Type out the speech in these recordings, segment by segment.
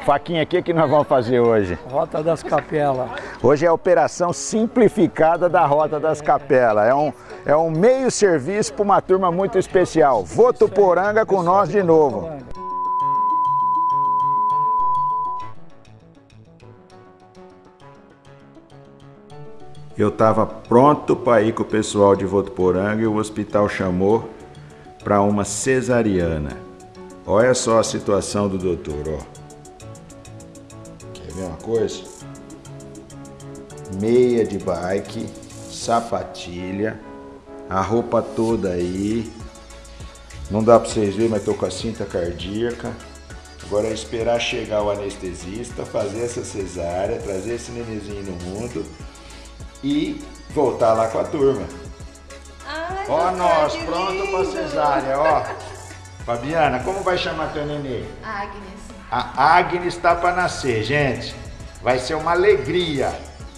Faquinha, o que, que nós vamos fazer hoje? Rota das Capelas. Hoje é a operação simplificada da Rota das Capelas. É um, é um meio serviço para uma turma muito especial. Votuporanga com nós de novo. Eu estava pronto para ir com o pessoal de Votuporanga e o hospital chamou para uma cesariana. Olha só a situação do doutor, ó. Coisa? Meia de bike, sapatilha, a roupa toda aí. Não dá para vocês verem, mas tô com a cinta cardíaca. Agora é esperar chegar o anestesista, fazer essa cesárea, trazer esse nenenzinho no mundo e voltar lá com a turma. Ai, Ó nós, pronto pra cesárea, ó. Fabiana, como vai chamar teu nenê? Agnes. A Agnes está para nascer, gente. Vai ser uma alegria.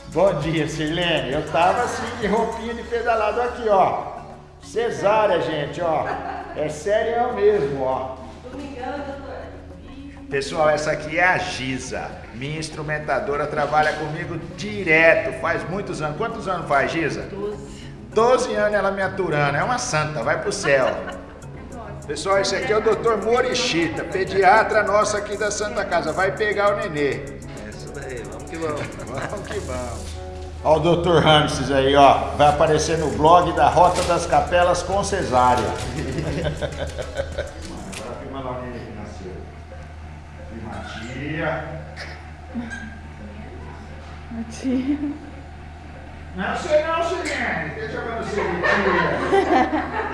Bom dia, Sirlene. Eu tava assim de roupinha de pedalado aqui, ó. Cesárea, gente, ó. É sério mesmo, ó. Pessoal, essa aqui é a Giza. Minha instrumentadora trabalha comigo direto, faz muitos anos. Quantos anos faz, Giza? 12. 12 anos ela me aturando. É uma santa, vai pro céu. Pessoal, esse aqui é o Dr. Morichita, pediatra nosso aqui da Santa Casa. Vai pegar o nenê. Que vamos. Vamos que vamos. Ó o Dr. Ramses aí, ó. Vai aparecer no blog da Rota das Capelas com cesárea. Agora filma lá o nenê que nasceu. Filma a tia. Não sei não, Sirene. Deixa eu ver você de tia.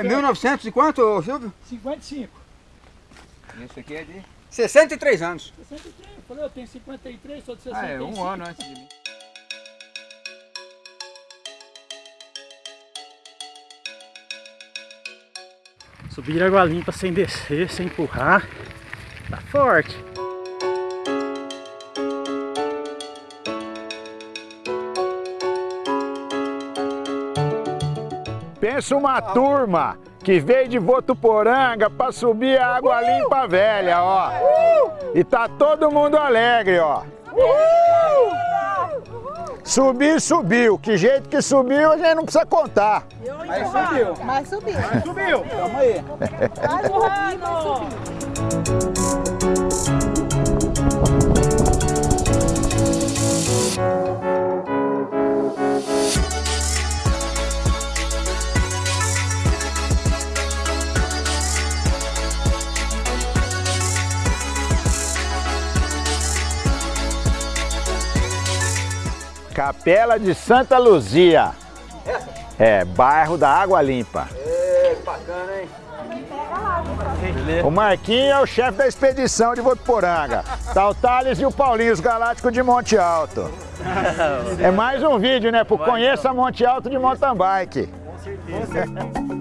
É bastante. 1900 e quanto, Silvio? 55. Esse aqui é de... 63 anos. 63. Eu falei, eu tenho 53, sou de Ah, 65. é, um ano antes de mim. Subir água limpa sem descer, sem empurrar. Tá forte. Pensa uma turma que veio de Votuporanga para subir a água limpa velha, ó. E tá todo mundo alegre, ó. Subir, subiu. Que jeito que subiu, a gente não precisa contar. Aí subiu. Mas subiu. Subiu. Tamo aí. Vai subir, Capela de Santa Luzia. É, bairro da Água Limpa. É, bacana, hein? O Marquinho é o chefe da expedição de Votuporanga. Tá o Thales e o Paulinho, os galácticos de Monte Alto. É mais um vídeo, né? Pro Conheça Monte Alto de mountain bike. É.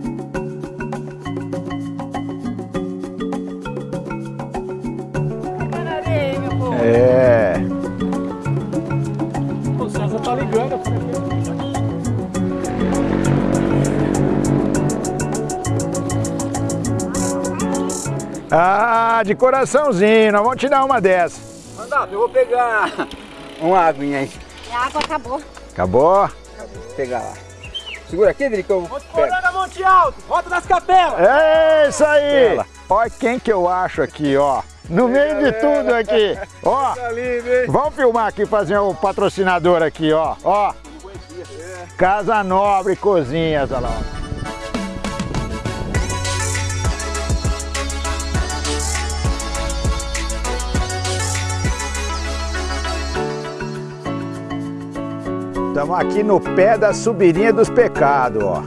Eu falei, Ah, de coraçãozinho, nós vamos te dar uma dessa. Mandato, eu vou pegar uma aguinha aí. A água acabou. Acabou? Vou pegar lá. Segura aqui, Dri, que eu pego. Poranga Monte Alto, Rota das Capelas. É isso aí! Olha quem que eu acho aqui, ó. No meio de tudo aqui. Ó, vamos filmar aqui, fazer o patrocinador aqui, ó. Ó. Casa Nobre Cozinhas, olha lá. Estamos aqui no pé da subirinha dos pecados, ó.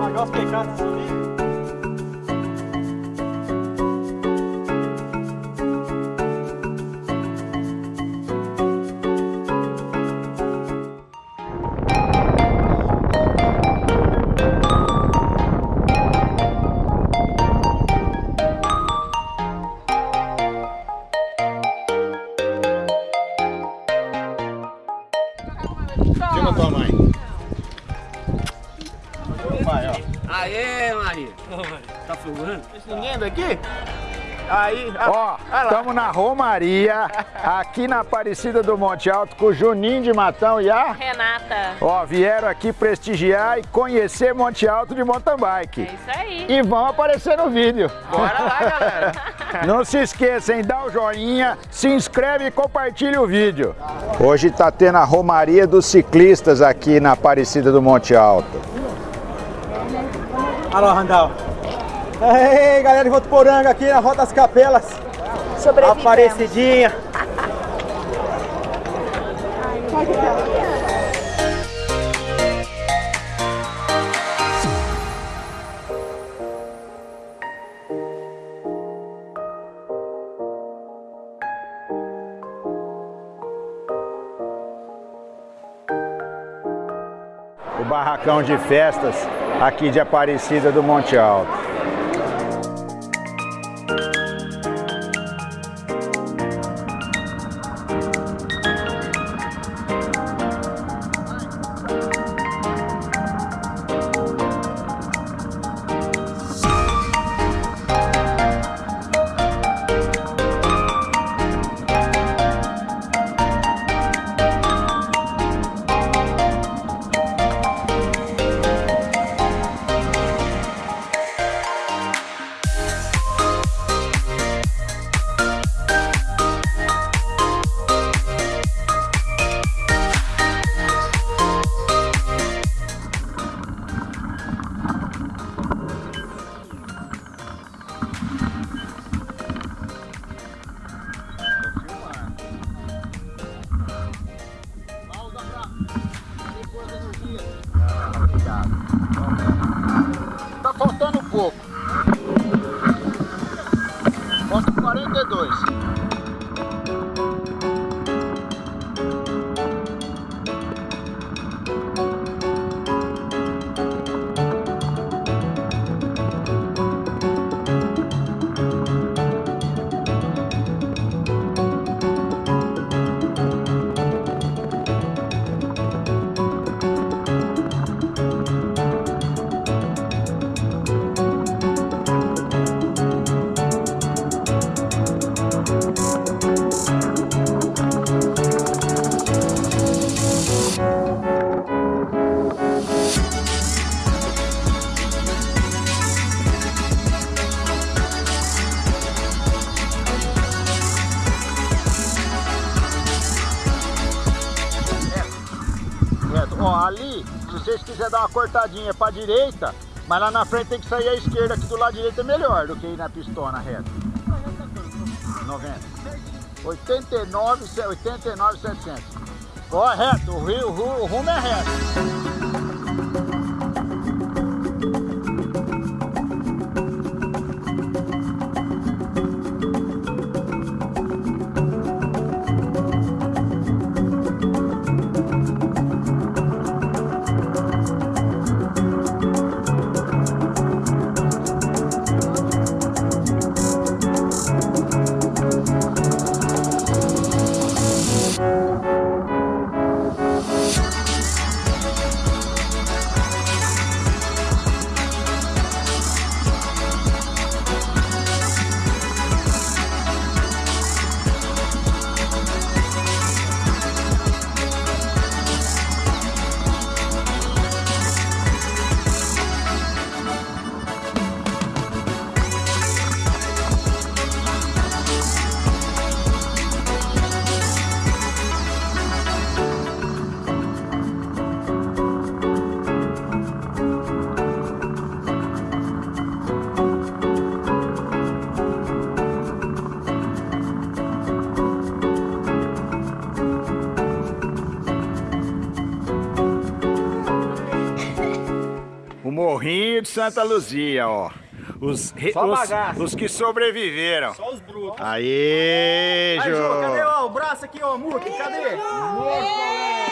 Pagar os pecados Aê, Maria. Tá filmando? Ninguém daqui? Aí, Ó, estamos na Romaria, aqui na Aparecida do Monte Alto, com o Juninho de Matão e a... Renata. Ó, vieram aqui prestigiar e conhecer Monte Alto de mountain bike. É isso aí. E vão aparecer no vídeo. bora lá, galera. Não se esqueçam? Dá o joinha, se inscreve e compartilha o vídeo. Hoje tá tendo a Romaria dos Ciclistas aqui na Aparecida do Monte Alto. Alô, Randall. Ei, galera de Votuporanga aqui na Rota das Capelas. Aparecidinha. O barracão de festas aqui de Aparecida do Monte Alto. Dar uma cortadinha pra direita, mas lá na frente tem que sair à esquerda, aqui do lado direito é melhor do que ir na pistona reta. 90. 89, 89, 700. Ó, reto, o, rio, o, ru- o rumo é reto. Morrinho de Santa Luzia, ó. Os, re- Só os, os que sobreviveram. Só os brutos. Aê, Aí, Jô! Jô, cadê ó, o braço aqui, ó, Muki? Cadê? Opa,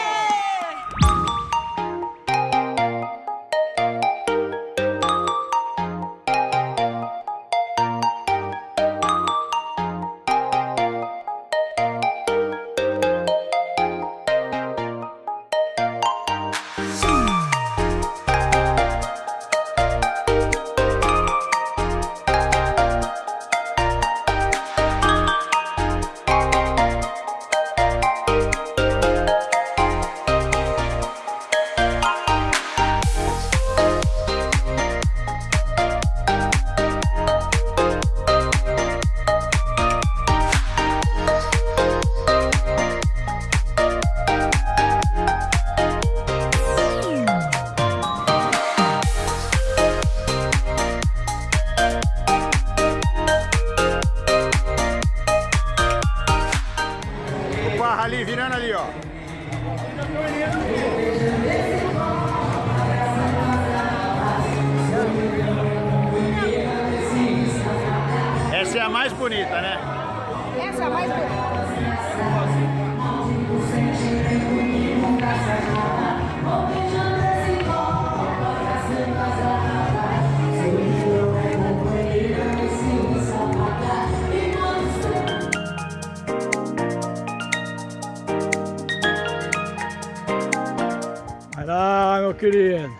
querido.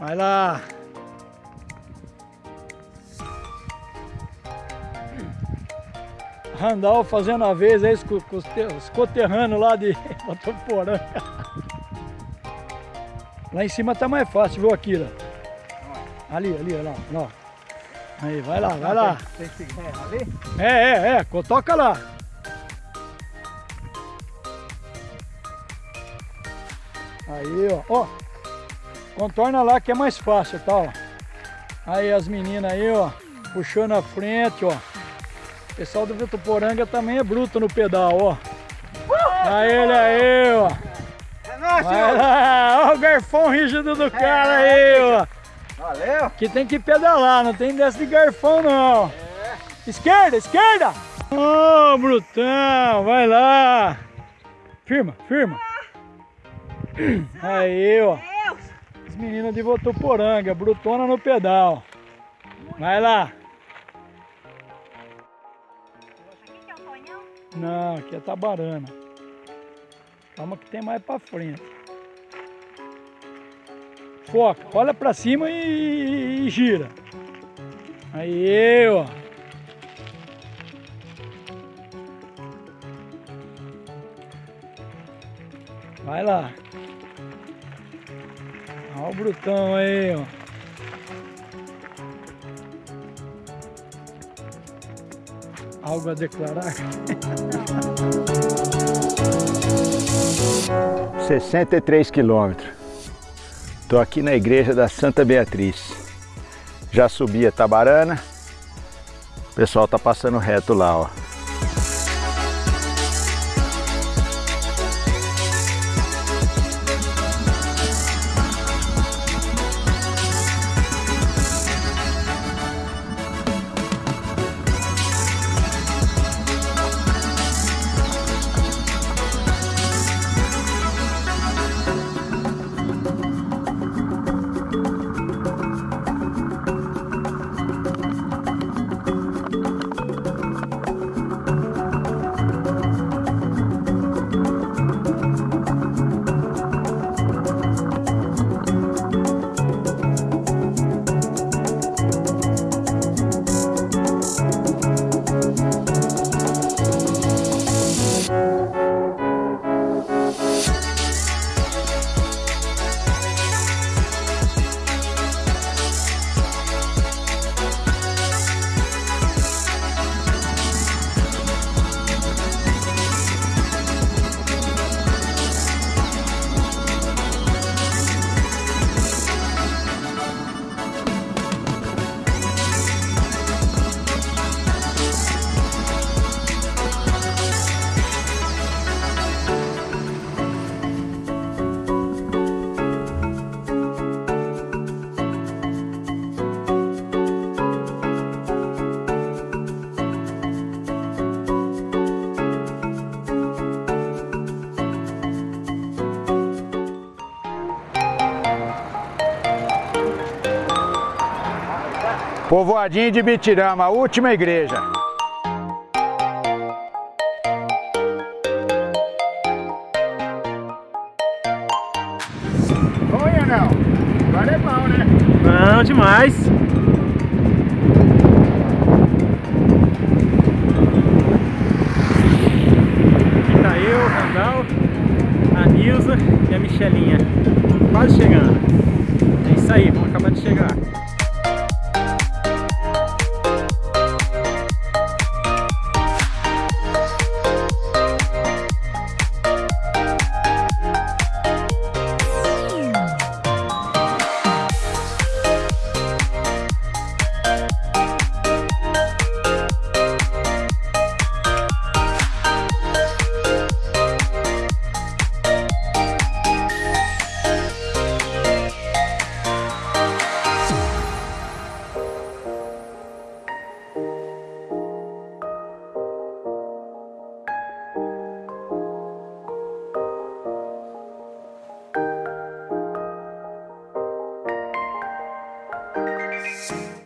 Vai lá. Randall fazendo a vez aí os, coterrâneos lá de Botoporanga. Lá em cima tá mais fácil, viu, Akira? Ali, ali, olha lá, lá. Aí, vai lá, vai lá. É, é, é, toca lá. Aí, ó, ó. Contorna lá que é mais fácil, tá, ó. Aí as meninas aí, ó, puxando a frente, ó. O pessoal do Vituporanga também é bruto no pedal, ó. Aí ele aí, ó. Vai lá, ó o garfão rígido do cara aí, ó. Valeu. Que tem que pedalar, não tem dessa de garfão não. Esquerda, esquerda! Ô, Brutão, vai lá. Firma, firma. Aí, ó. As meninas de Votuporanga, Brutona no pedal. Vai lá. Não, aqui é Tabarana. Calma que tem mais pra frente. Foca, olha pra cima e, e gira. Aí, ó. Vai lá. Brutão aí, ó. Algo a declarar? 63 quilômetros. Estou aqui na igreja da Santa Beatriz. Já subi a Tabarana. O pessoal tá passando reto lá, ó. Povoadinho de Bitirama, a última igreja. Oi, não. Agora é bom, né? Não, demais. Aqui tá eu, o Randall, a Nilza e a Michelinha.